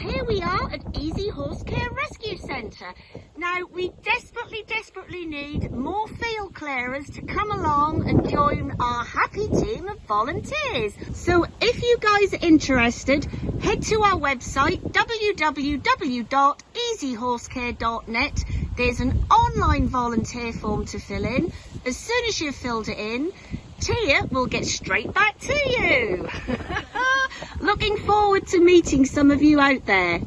here we are at Easy Horse Care Rescue Centre. Now we desperately, desperately need more field clearers to come along and join our happy team of volunteers. So if you guys are interested, head to our website www.easyhorsecare.net. There's an online volunteer form to fill in. As soon as you've filled it in, Tia will get straight back to you. Looking forward to meeting some of you out there.